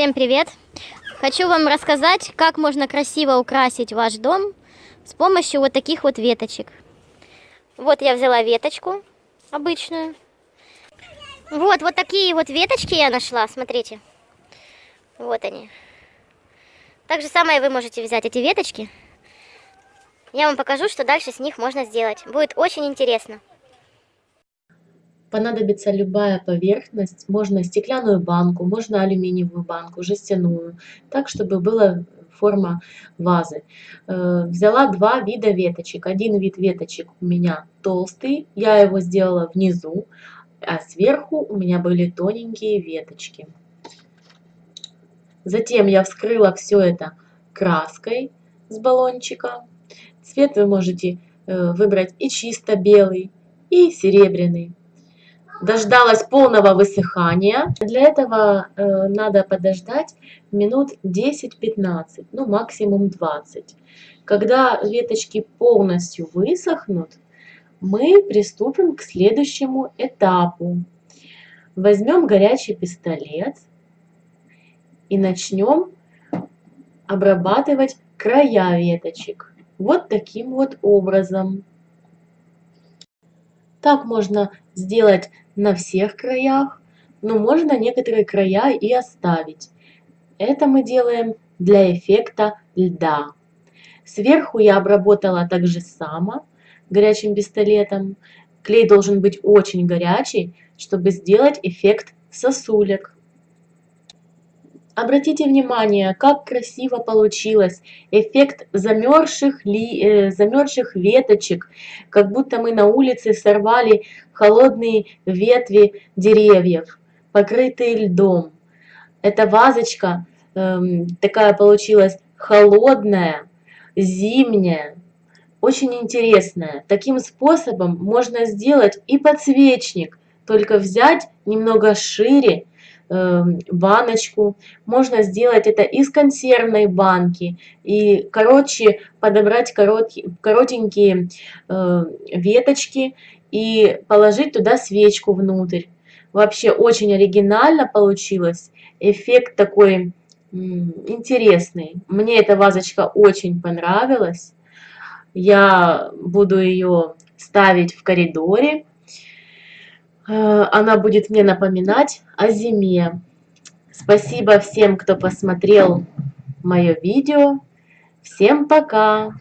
Всем привет! Хочу вам рассказать, как можно красиво украсить ваш дом с помощью вот таких вот веточек. Вот я взяла веточку обычную. Вот, вот такие вот веточки я нашла, смотрите. Вот они. Так же самое вы можете взять эти веточки. Я вам покажу, что дальше с них можно сделать. Будет очень интересно. Понадобится любая поверхность, можно стеклянную банку, можно алюминиевую банку, жестяную, так, чтобы была форма вазы. Э, взяла два вида веточек. Один вид веточек у меня толстый, я его сделала внизу, а сверху у меня были тоненькие веточки. Затем я вскрыла все это краской с баллончика. Цвет вы можете э, выбрать и чисто белый, и серебряный дождалась полного высыхания. Для этого э, надо подождать минут 10-15, ну максимум 20. Когда веточки полностью высохнут, мы приступим к следующему этапу. Возьмем горячий пистолет и начнем обрабатывать края веточек. Вот таким вот образом. Так можно сделать на всех краях, но можно некоторые края и оставить. Это мы делаем для эффекта льда. Сверху я обработала так же само горячим пистолетом. Клей должен быть очень горячий, чтобы сделать эффект сосулек. Обратите внимание, как красиво получилось. Эффект замерзших, ли, э, замерзших веточек, как будто мы на улице сорвали холодные ветви деревьев, покрытые льдом. Эта вазочка э, такая получилась холодная, зимняя, очень интересная. Таким способом можно сделать и подсвечник, только взять немного шире, баночку. Можно сделать это из консервной банки. И короче подобрать коротенькие э, веточки и положить туда свечку внутрь. Вообще очень оригинально получилось. Эффект такой интересный. Мне эта вазочка очень понравилась. Я буду ее ставить в коридоре. Э, она будет мне напоминать о зиме. Спасибо всем, кто посмотрел мое видео. Всем пока!